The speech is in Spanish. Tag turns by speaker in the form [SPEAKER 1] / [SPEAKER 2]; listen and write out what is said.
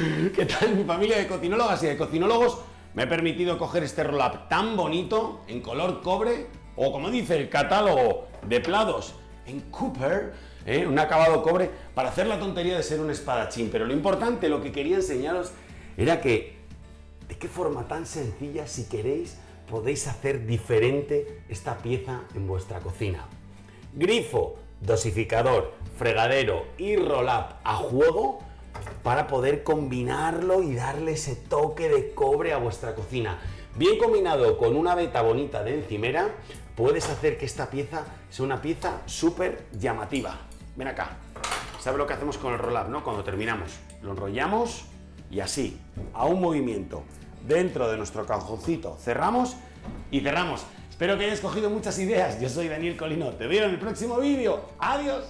[SPEAKER 1] ¿Qué tal mi familia de cocinólogas y de cocinólogos? Me he permitido coger este roll-up tan bonito, en color cobre, o como dice el catálogo de plados, en Cooper, ¿eh? un acabado cobre, para hacer la tontería de ser un espadachín. Pero lo importante, lo que quería enseñaros, era que, de qué forma tan sencilla, si queréis, podéis hacer diferente esta pieza en vuestra cocina. Grifo, dosificador, fregadero y roll-up a juego para poder combinarlo y darle ese toque de cobre a vuestra cocina. Bien combinado con una veta bonita de encimera, puedes hacer que esta pieza sea una pieza súper llamativa. Ven acá. ¿Sabes lo que hacemos con el roll-up, no? Cuando terminamos, lo enrollamos y así, a un movimiento, dentro de nuestro cajoncito, cerramos y cerramos. Espero que hayas cogido muchas ideas. Yo soy Daniel Colino. Te veo en el próximo vídeo. ¡Adiós!